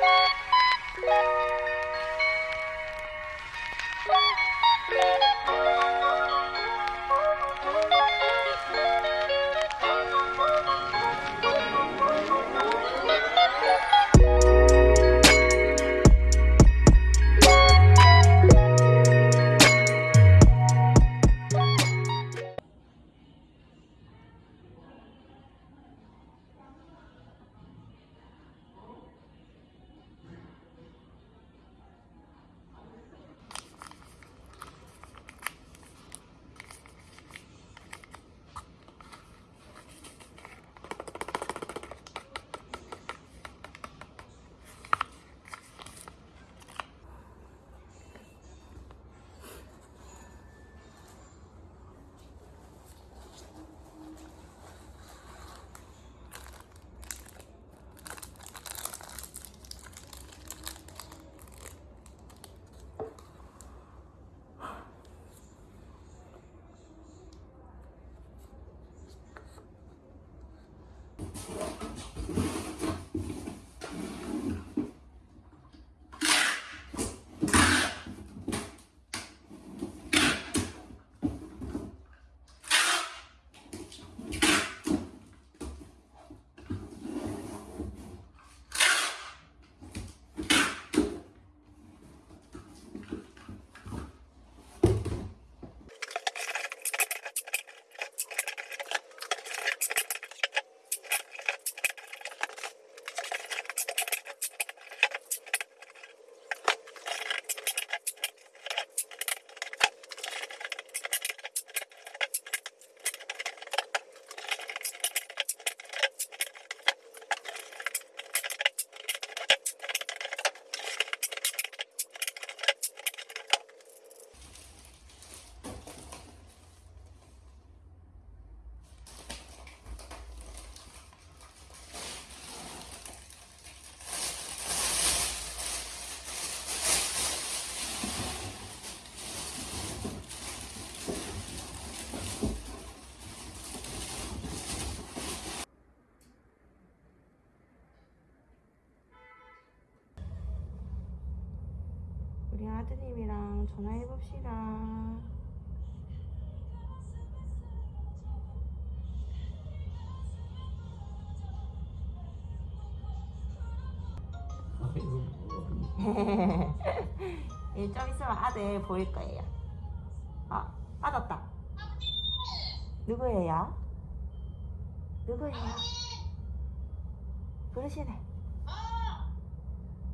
Bye. 우리 아드님이랑 전화해 봅시다. 예, 좀 있으면 아들 보일 거예요. 아, 받았다. 누구예요? 누구예요? 그러시네.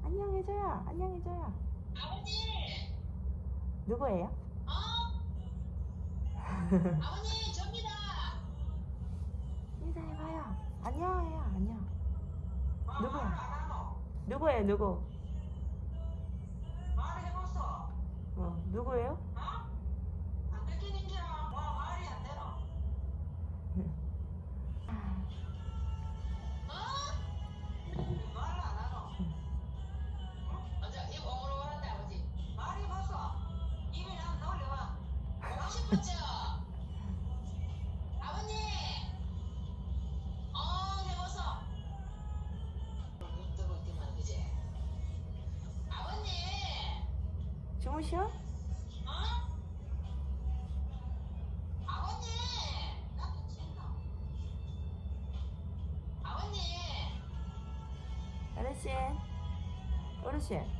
안녕해줘요. 안녕해줘요. 누구예요? 아버님 접니다. 인사해봐요. 안녕해요. 안녕. 누구야? 누구예요? 누구? 해봤어. 어, 누구예요? 어? 아버님! 어르신. 어르신.